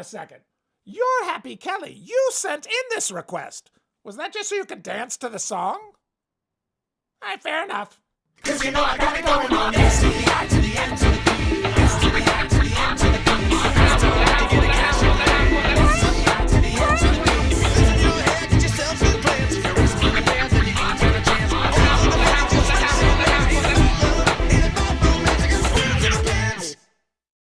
a second. You're Happy Kelly. You sent in this request. Was that just so you could dance to the song? Alright, fair enough. Cause you know I got it going on. S to the I to the M to the